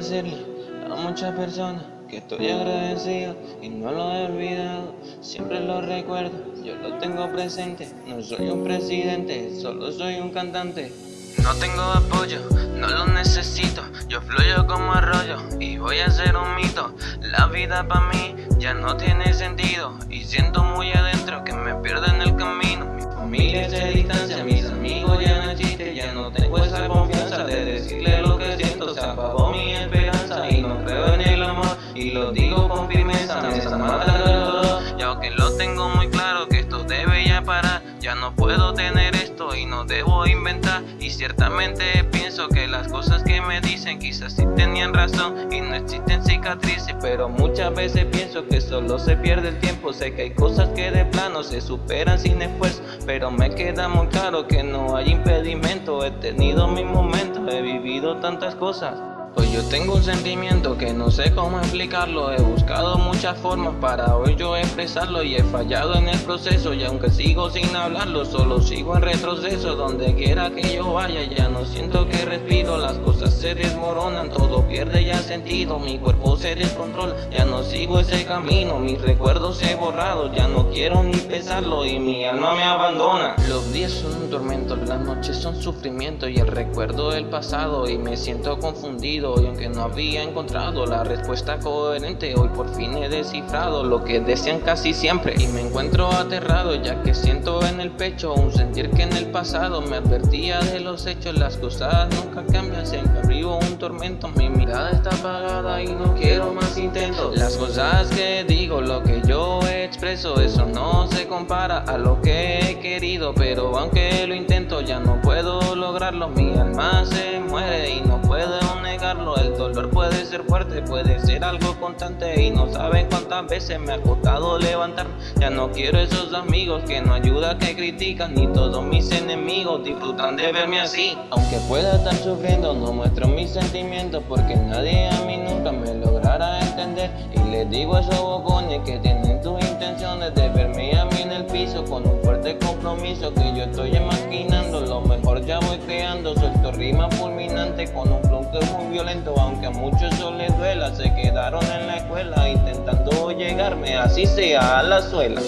a muchas personas que estoy agradecido y no lo he olvidado, siempre lo recuerdo, yo lo tengo presente, no soy un presidente, solo soy un cantante. No tengo apoyo, no lo necesito, yo fluyo como arroyo y voy a ser un mito. La vida para mí ya no tiene sentido y siento muy adentro que me puedo tener esto y no debo inventar. Y ciertamente pienso que las cosas que me dicen quizás sí tenían razón y no existen cicatrices pero muchas veces pienso que solo se pierde el tiempo. Sé que hay cosas que de plano se superan sin esfuerzo pero me queda muy claro que no hay impedimento. He tenido mis momentos he vivido tantas cosas. Hoy yo tengo un sentimiento que no sé cómo explicarlo. He buscado muchas formas para hoy yo expresarlo Y he fallado en el proceso y aunque sigo sin hablarlo Solo sigo en retroceso donde quiera que yo vaya Ya no siento que respiro, las cosas se desmoronan Todo pierde ya sentido, mi cuerpo se descontrola Ya no sigo ese camino, mis recuerdos he borrado Ya no quiero ni pensarlo y mi alma me abandona. Los días son un tormento, las noches son sufrimiento Y el recuerdo del pasado y me siento confundido y aunque no había encontrado la respuesta coherente Hoy por fin he descifrado lo que desean casi siempre Y me encuentro aterrado ya que siento en el pecho Un sentir que en pasado me advertía de los hechos Las cosas nunca cambian, siempre vivo un tormento Mi mirada está apagada y no quiero más intentos. Las cosas que digo, lo que yo expreso Eso no se compara a lo que he querido Pero aunque lo intento ya no puedo lograrlo. Mi alma se muere y no puedo el dolor puede ser fuerte, puede ser algo constante Y no saben cuántas veces me ha costado levantarme Ya no quiero esos amigos que no ayudan, que critican Ni todos mis enemigos disfrutan de verme así. Aunque pueda estar sufriendo, no muestro mis sentimientos Porque nadie a mí nunca me logrará entender. Y les digo a esos bocones que tienen compromiso Que yo estoy imaginando, lo mejor ya voy creando Suelto rima fulminante con un flow que es muy violento Aunque a muchos eso les duela. Se quedaron en la escuela intentando llegarme así sea a la suela